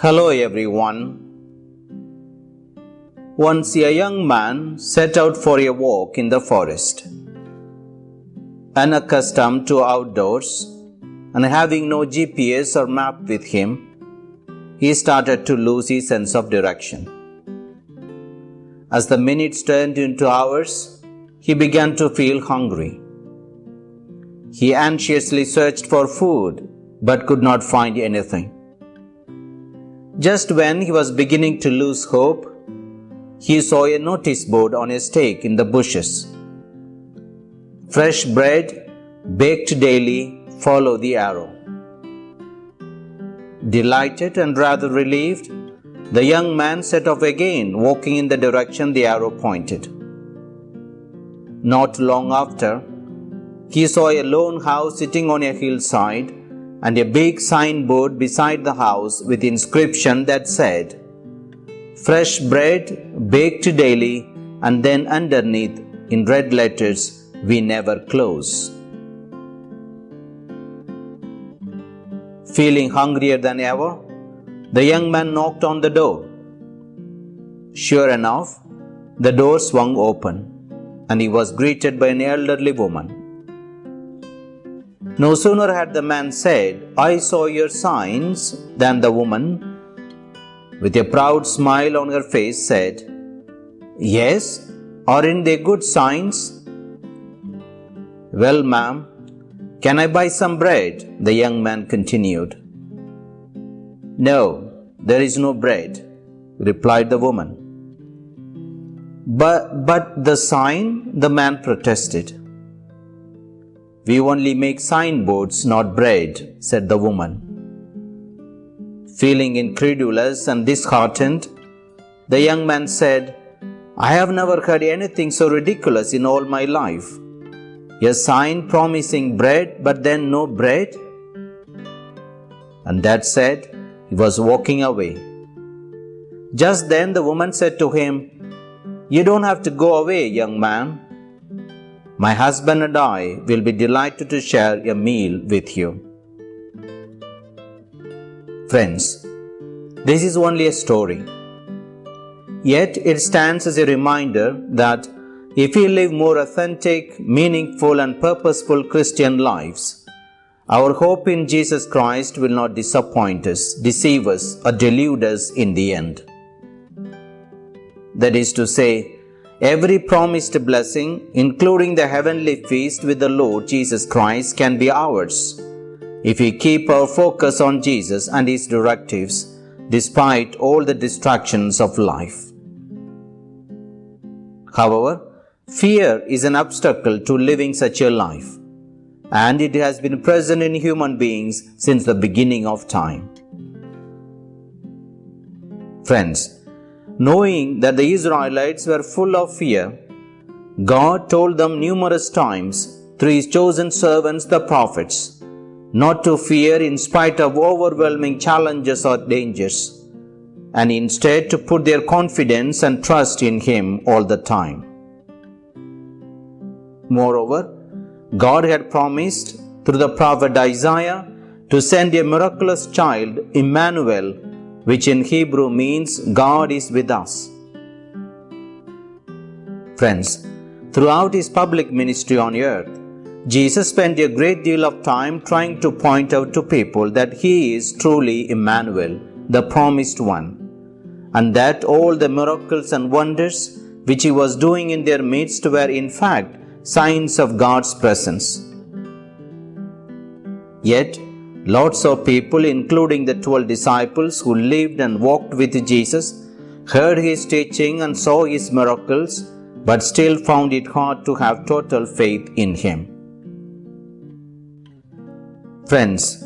Hello everyone. Once a young man set out for a walk in the forest. Unaccustomed to outdoors and having no GPS or map with him, he started to lose his sense of direction. As the minutes turned into hours, he began to feel hungry. He anxiously searched for food but could not find anything. Just when he was beginning to lose hope, he saw a notice board on a stake in the bushes. Fresh bread, baked daily, follow the arrow. Delighted and rather relieved, the young man set off again, walking in the direction the arrow pointed. Not long after, he saw a lone house sitting on a hillside and a big signboard beside the house with inscription that said, Fresh bread baked daily, and then underneath in red letters, We never close. Feeling hungrier than ever, the young man knocked on the door. Sure enough, the door swung open, and he was greeted by an elderly woman. No sooner had the man said, I saw your signs, than the woman, with a proud smile on her face, said, Yes, aren't they good signs? Well, ma'am, can I buy some bread? The young man continued. No, there is no bread, replied the woman. But, but the sign, the man protested. We only make signboards, not bread, said the woman. Feeling incredulous and disheartened, the young man said, I have never heard anything so ridiculous in all my life. A sign promising bread, but then no bread? And that said, he was walking away. Just then the woman said to him, You don't have to go away, young man. My husband and I will be delighted to share a meal with you. Friends, this is only a story. Yet it stands as a reminder that if we live more authentic, meaningful, and purposeful Christian lives, our hope in Jesus Christ will not disappoint us, deceive us, or delude us in the end. That is to say, Every promised blessing, including the heavenly feast with the Lord Jesus Christ, can be ours if we keep our focus on Jesus and His directives despite all the distractions of life. However, fear is an obstacle to living such a life, and it has been present in human beings since the beginning of time. Friends, Knowing that the Israelites were full of fear, God told them numerous times through His chosen servants, the prophets, not to fear in spite of overwhelming challenges or dangers, and instead to put their confidence and trust in Him all the time. Moreover, God had promised through the prophet Isaiah to send a miraculous child, Emmanuel, which in Hebrew means God is with us. Friends, throughout his public ministry on earth, Jesus spent a great deal of time trying to point out to people that he is truly Emmanuel, the promised one, and that all the miracles and wonders which he was doing in their midst were in fact signs of God's presence. Yet, Lots of people, including the twelve disciples who lived and walked with Jesus, heard his teaching and saw his miracles, but still found it hard to have total faith in him. Friends,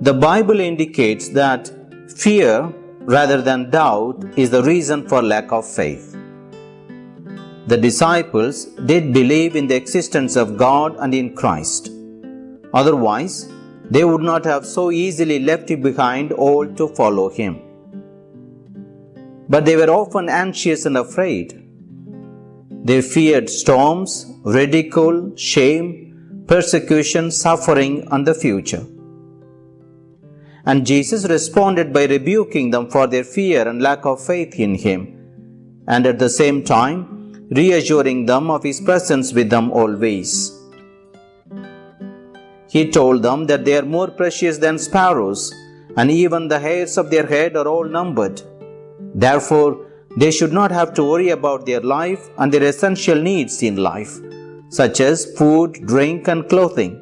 the Bible indicates that fear rather than doubt is the reason for lack of faith. The disciples did believe in the existence of God and in Christ. Otherwise, they would not have so easily left behind all to follow him. But they were often anxious and afraid. They feared storms, ridicule, shame, persecution, suffering, and the future. and Jesus responded by rebuking them for their fear and lack of faith in him, and at the same time reassuring them of his presence with them always. He told them that they are more precious than sparrows, and even the hairs of their head are all numbered. Therefore, they should not have to worry about their life and their essential needs in life, such as food, drink, and clothing.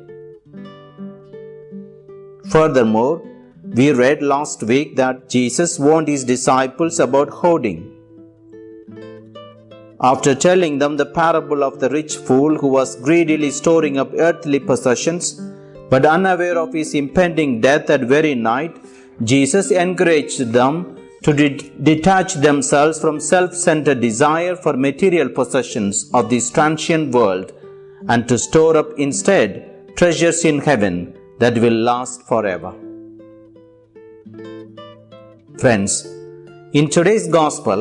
Furthermore, we read last week that Jesus warned his disciples about hoarding. After telling them the parable of the rich fool who was greedily storing up earthly possessions, but unaware of his impending death that very night, Jesus encouraged them to de- detach themselves from self centered desire for material possessions of this transient world and to store up instead treasures in heaven that will last forever. Friends, in today's Gospel,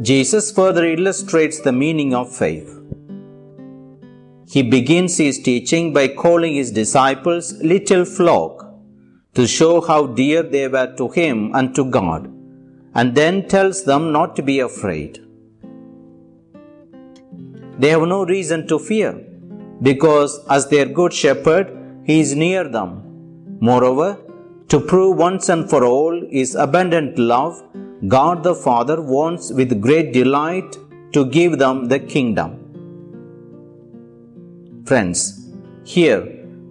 Jesus further illustrates the meaning of faith. He begins his teaching by calling his disciples little flock to show how dear they were to him and to God, and then tells them not to be afraid. They have no reason to fear because, as their good shepherd, he is near them. Moreover, to prove once and for all His abundant love, God the Father wants with great delight to give them the kingdom. Friends, here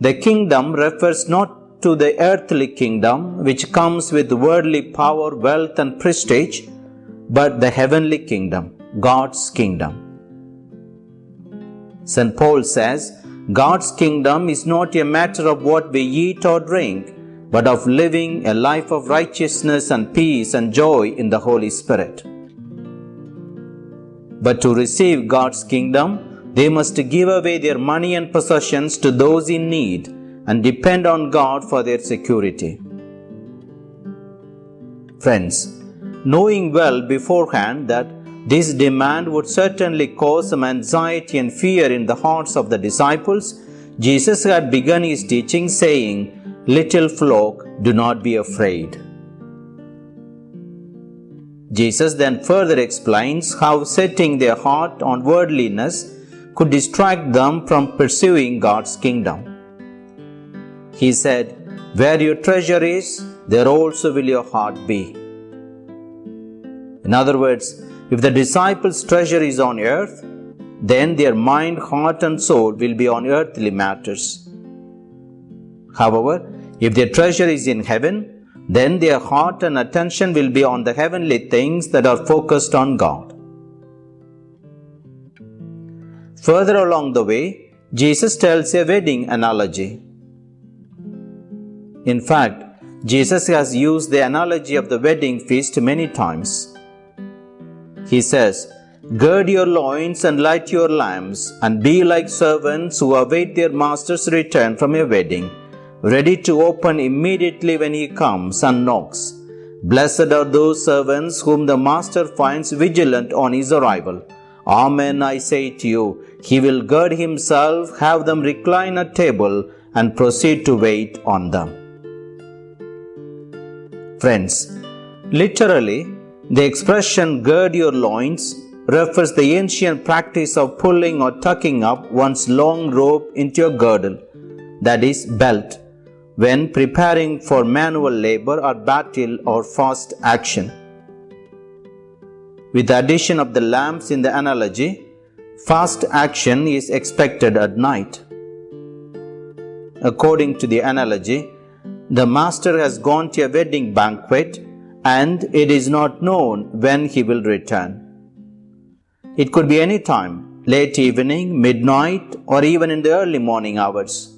the kingdom refers not to the earthly kingdom which comes with worldly power, wealth, and prestige, but the heavenly kingdom, God's kingdom. St. Paul says, God's kingdom is not a matter of what we eat or drink, but of living a life of righteousness and peace and joy in the Holy Spirit. But to receive God's kingdom, they must give away their money and possessions to those in need and depend on God for their security. Friends, knowing well beforehand that this demand would certainly cause some anxiety and fear in the hearts of the disciples, Jesus had begun his teaching saying, Little flock, do not be afraid. Jesus then further explains how setting their heart on worldliness could distract them from pursuing God's kingdom. He said, Where your treasure is, there also will your heart be. In other words, if the disciples' treasure is on earth, then their mind, heart, and soul will be on earthly matters. However, if their treasure is in heaven, then their heart and attention will be on the heavenly things that are focused on God. Further along the way, Jesus tells a wedding analogy. In fact, Jesus has used the analogy of the wedding feast many times. He says, Gird your loins and light your lamps, and be like servants who await their master's return from a wedding ready to open immediately when he comes and knocks. Blessed are those servants whom the master finds vigilant on his arrival. Amen, I say to you, he will gird himself, have them recline at table, and proceed to wait on them. Friends, literally, the expression gird your loins refers to the ancient practice of pulling or tucking up one's long rope into a girdle, that is, belt, when preparing for manual labor or battle or fast action. With the addition of the lamps in the analogy, fast action is expected at night. According to the analogy, the master has gone to a wedding banquet and it is not known when he will return. It could be any time, late evening, midnight, or even in the early morning hours.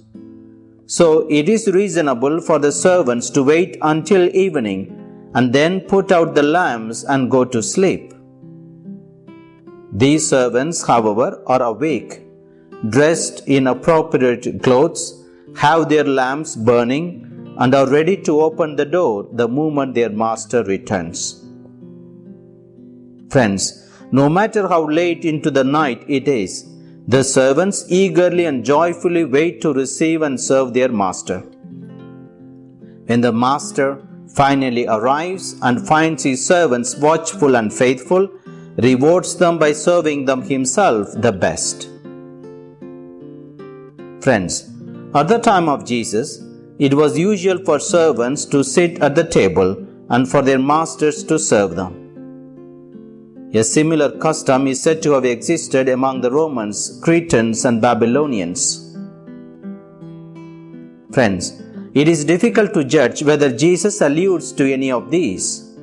So it is reasonable for the servants to wait until evening and then put out the lamps and go to sleep. These servants, however, are awake, dressed in appropriate clothes, have their lamps burning, and are ready to open the door the moment their master returns. Friends, no matter how late into the night it is, the servants eagerly and joyfully wait to receive and serve their master. When the master finally arrives and finds his servants watchful and faithful, rewards them by serving them himself the best. Friends, at the time of Jesus, it was usual for servants to sit at the table and for their masters to serve them. A similar custom is said to have existed among the Romans, Cretans, and Babylonians. Friends, it is difficult to judge whether Jesus alludes to any of these.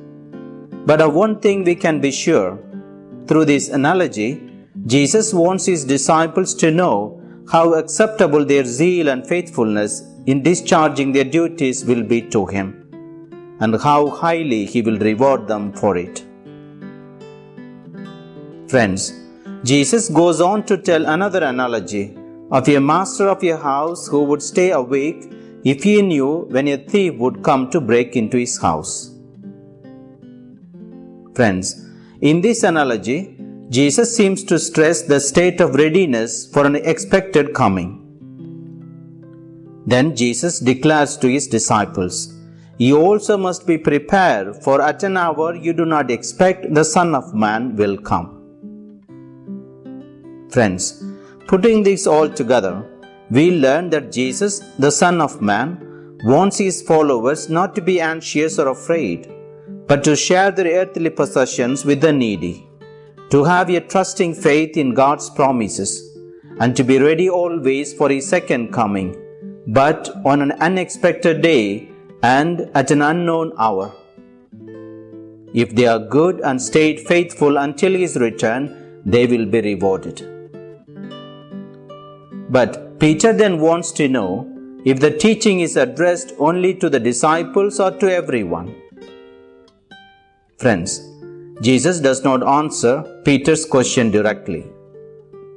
But of one thing we can be sure through this analogy, Jesus wants his disciples to know how acceptable their zeal and faithfulness in discharging their duties will be to him, and how highly he will reward them for it. Friends, Jesus goes on to tell another analogy of a master of a house who would stay awake if he knew when a thief would come to break into his house. Friends, in this analogy, Jesus seems to stress the state of readiness for an expected coming. Then Jesus declares to his disciples, You also must be prepared, for at an hour you do not expect the Son of Man will come. Friends, putting this all together, we learn that Jesus, the Son of Man, wants his followers not to be anxious or afraid, but to share their earthly possessions with the needy, to have a trusting faith in God's promises, and to be ready always for his second coming, but on an unexpected day and at an unknown hour. If they are good and stayed faithful until his return, they will be rewarded. But Peter then wants to know if the teaching is addressed only to the disciples or to everyone. Friends, Jesus does not answer Peter's question directly.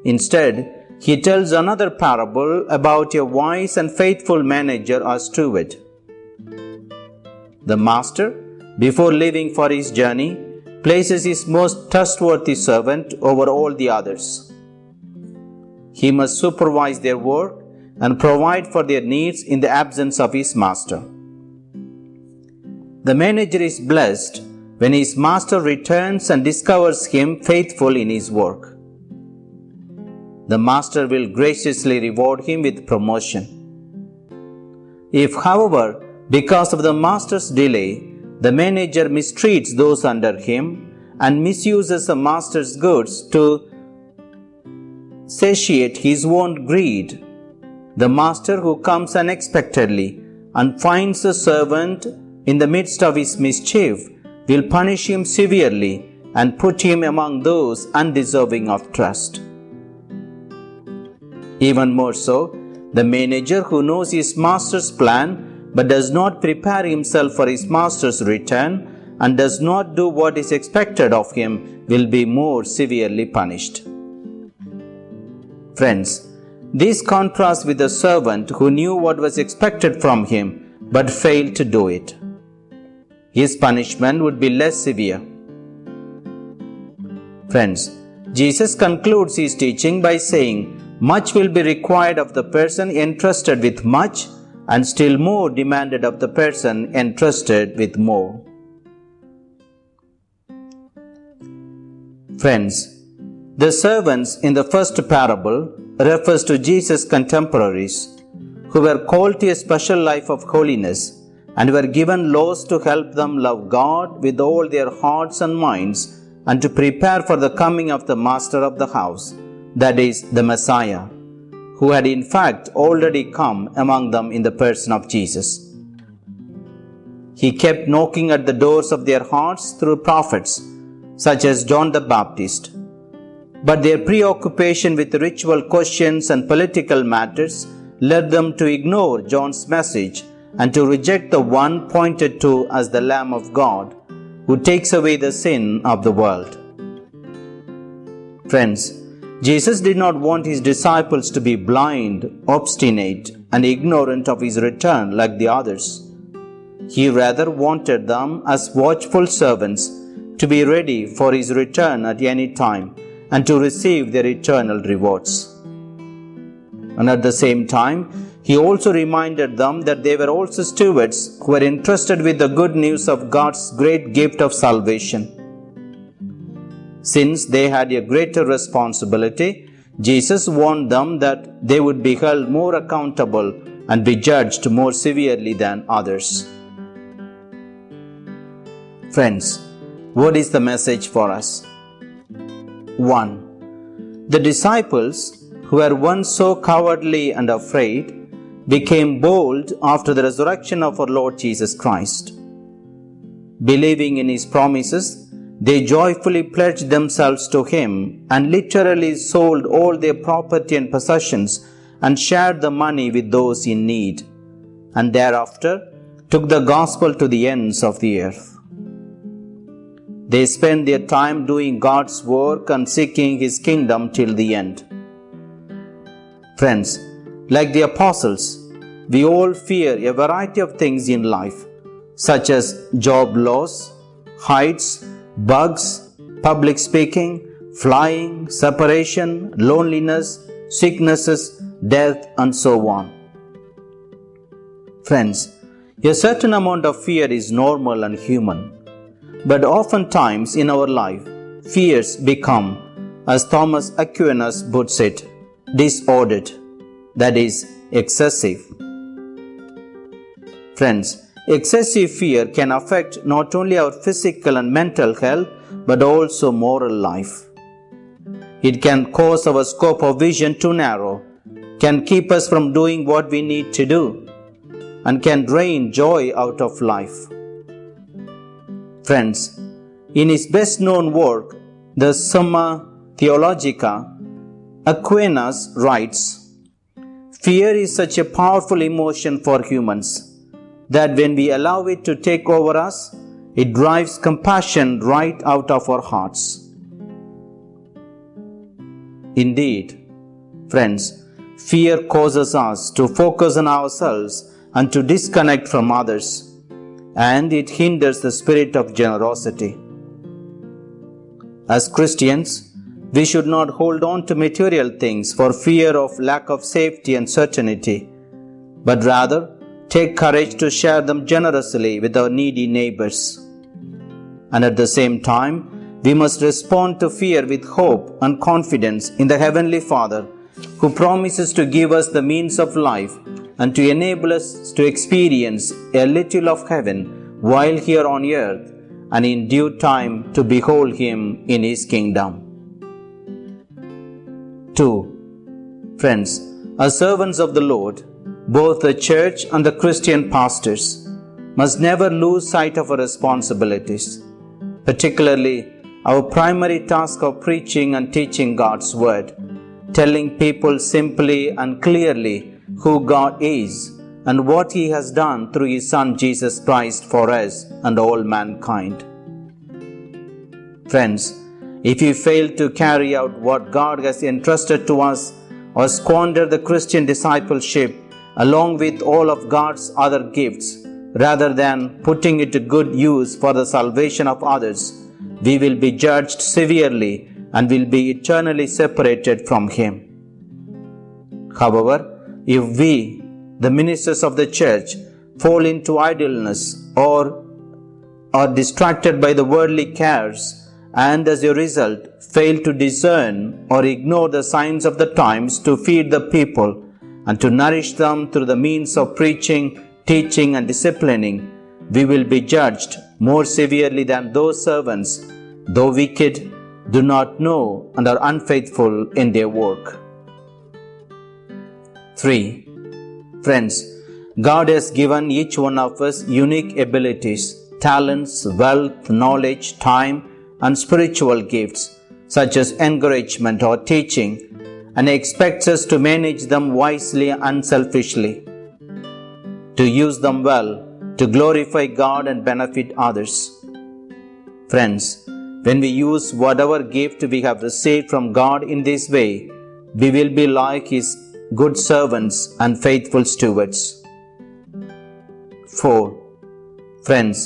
Instead, he tells another parable about a wise and faithful manager or steward. The master, before leaving for his journey, places his most trustworthy servant over all the others. He must supervise their work and provide for their needs in the absence of his master. The manager is blessed when his master returns and discovers him faithful in his work. The master will graciously reward him with promotion. If, however, because of the master's delay, the manager mistreats those under him and misuses the master's goods to satiate his own greed. The master who comes unexpectedly and finds the servant in the midst of his mischief will punish him severely and put him among those undeserving of trust. Even more so, the manager who knows his master's plan but does not prepare himself for his master's return and does not do what is expected of him will be more severely punished. Friends, this contrasts with the servant who knew what was expected from him but failed to do it. His punishment would be less severe. Friends, Jesus concludes his teaching by saying, Much will be required of the person entrusted with much, and still more demanded of the person entrusted with more. Friends, the servants in the first parable refers to Jesus' contemporaries who were called to a special life of holiness and were given laws to help them love God with all their hearts and minds and to prepare for the coming of the master of the house, that is, the Messiah, who had in fact already come among them in the person of Jesus. He kept knocking at the doors of their hearts through prophets such as John the Baptist but their preoccupation with ritual questions and political matters led them to ignore John's message and to reject the one pointed to as the Lamb of God who takes away the sin of the world. Friends, Jesus did not want his disciples to be blind, obstinate, and ignorant of his return like the others. He rather wanted them as watchful servants to be ready for his return at any time and to receive their eternal rewards. And at the same time, he also reminded them that they were also stewards who were entrusted with the good news of God's great gift of salvation. Since they had a greater responsibility, Jesus warned them that they would be held more accountable and be judged more severely than others. Friends, what is the message for us? 1. The disciples, who were once so cowardly and afraid, became bold after the resurrection of our Lord Jesus Christ. Believing in His promises, they joyfully pledged themselves to Him and literally sold all their property and possessions and shared the money with those in need, and thereafter took the gospel to the ends of the earth. They spent their time doing God's work and seeking His kingdom till the end. Friends, like the apostles, we all fear a variety of things in life, such as job loss, heights, bugs, public speaking, flying, separation, loneliness, sicknesses, death, and so on. Friends, a certain amount of fear is normal and human, but oftentimes in our life, fears become, as Thomas Aquinas puts it, disordered, that is, excessive. Friends, excessive fear can affect not only our physical and mental health but also moral life. It can cause our scope of vision to narrow, can keep us from doing what we need to do, and can drain joy out of life. Friends, in his best known work, the Summa Theologica, Aquinas writes Fear is such a powerful emotion for humans that when we allow it to take over us, it drives compassion right out of our hearts. Indeed, friends, fear causes us to focus on ourselves and to disconnect from others, and it hinders the spirit of generosity. As Christians, we should not hold on to material things for fear of lack of safety and certainty, but rather take courage to share them generously with our needy neighbors. And at the same time, we must respond to fear with hope and confidence in the Heavenly Father, who promises to give us the means of life and to enable us to experience a little of heaven while here on earth and in due time to behold Him in His kingdom. 2. Friends, as servants of the Lord, both the church and the Christian pastors must never lose sight of our responsibilities, particularly our primary task of preaching and teaching God's Word, telling people simply and clearly who God is and what He has done through His Son Jesus Christ for us and all mankind. Friends, if you fail to carry out what God has entrusted to us or squander the Christian discipleship along with all of God's other gifts, rather than putting it to good use for the salvation of others, we will be judged severely and will be eternally separated from Him. However, if we, the ministers of the church, fall into idleness or are distracted by the worldly cares and as a result fail to discern or ignore the signs of the times to feed the people and to nourish them through the means of preaching, teaching, and disciplining, we will be judged more severely than those servants, though wicked, do not know and are unfaithful in their work. 3. Friends, God has given each one of us unique abilities, talents, wealth, knowledge, time, and spiritual gifts, such as encouragement or teaching, and expects us to manage them wisely and unselfishly, to use them well to glorify God and benefit others. Friends, when we use whatever gift we have received from God in this way, we will be like His good servants and faithful stewards. 4. Friends,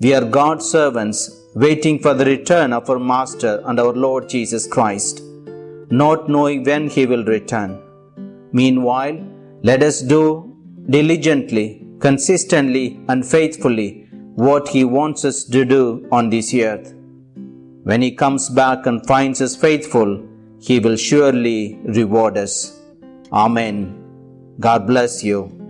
we are God's servants waiting for the return of our Master and our Lord Jesus Christ, not knowing when He will return. Meanwhile, let us do diligently, consistently, and faithfully what He wants us to do on this earth. When He comes back and finds us faithful, He will surely reward us. Amen. God bless you.